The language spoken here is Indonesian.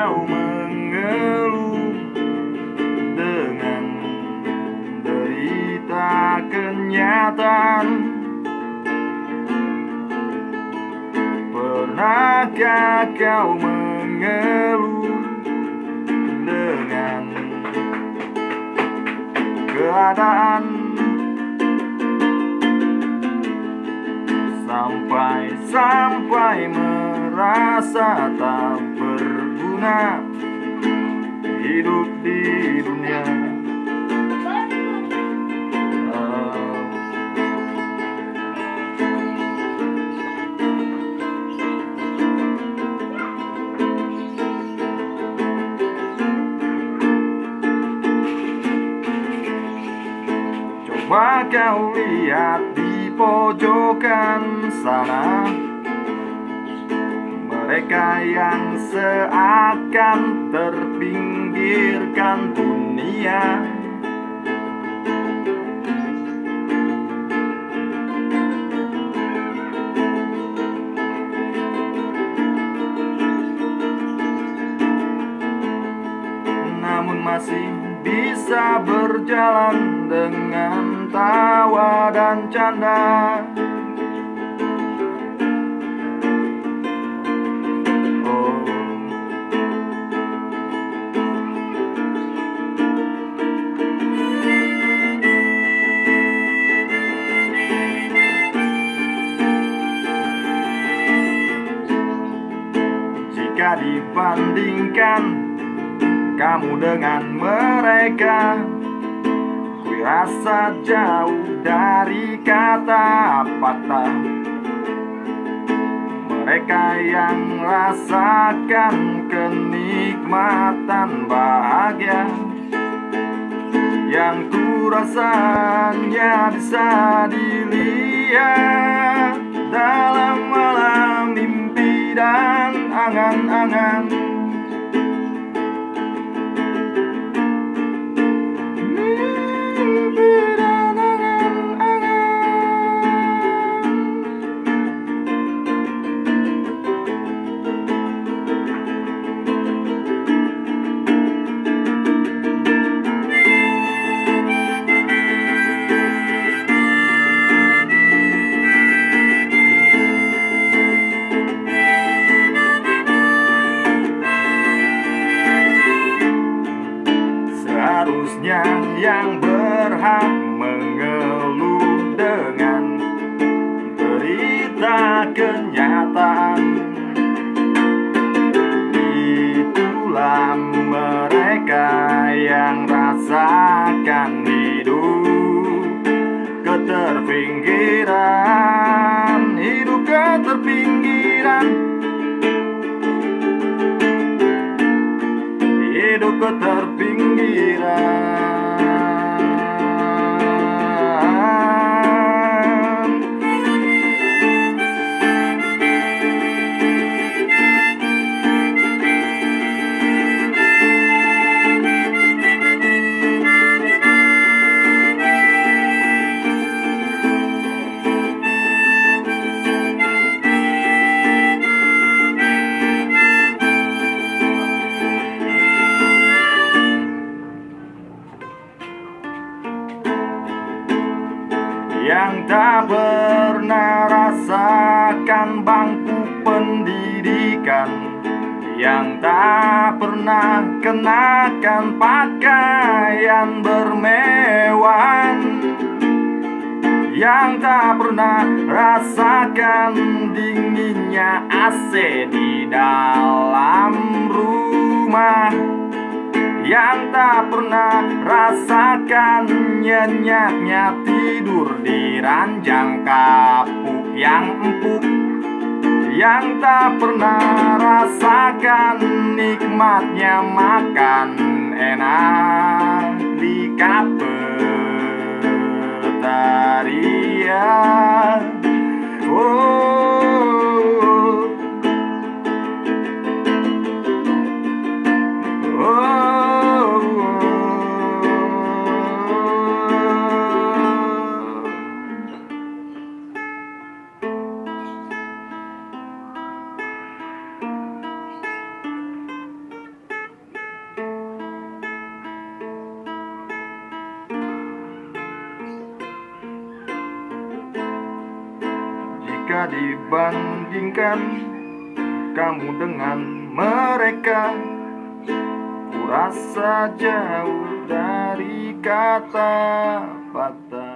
Kau mengeluh dengan derita kenyataan. Pernahkah kau mengeluh dengan keadaan? Sampai-sampai merasa tak berguna Hidup di dunia. Coba kau lihat di pojokan sana Mereka yang seakan terpinggirkan dunia. Namun masih bisa berjalan dengan tawa dan canda Dibandingkan kamu dengan mereka. Ku rasa jauh dari kata patah. Mereka yang rasakan kenikmatan bahagia. Yang ku rasanya bisa dilihat Dalam malam mimpi dan angan-angan Mimpi Seharusnya yang berhak mengeluh dengan derita kenyataan. Itulah mereka yang rasakan hidup keterpinggiran Hidup keterpinggiran. Hidup keterpinggiran rasakan bangku pendidikan yang tak pernah kenakan pakaian bermewahan yang tak pernah rasakan dinginnya AC di dalam rumah yang tak pernah rasakan nyenyaknya tidur di ranjang kapuk yang empuk. Yang tak pernah rasakan nikmatnya makan enak di kafetaria oh Dibandingkan kamu dengan mereka. Ku rasa jauh dari kata patah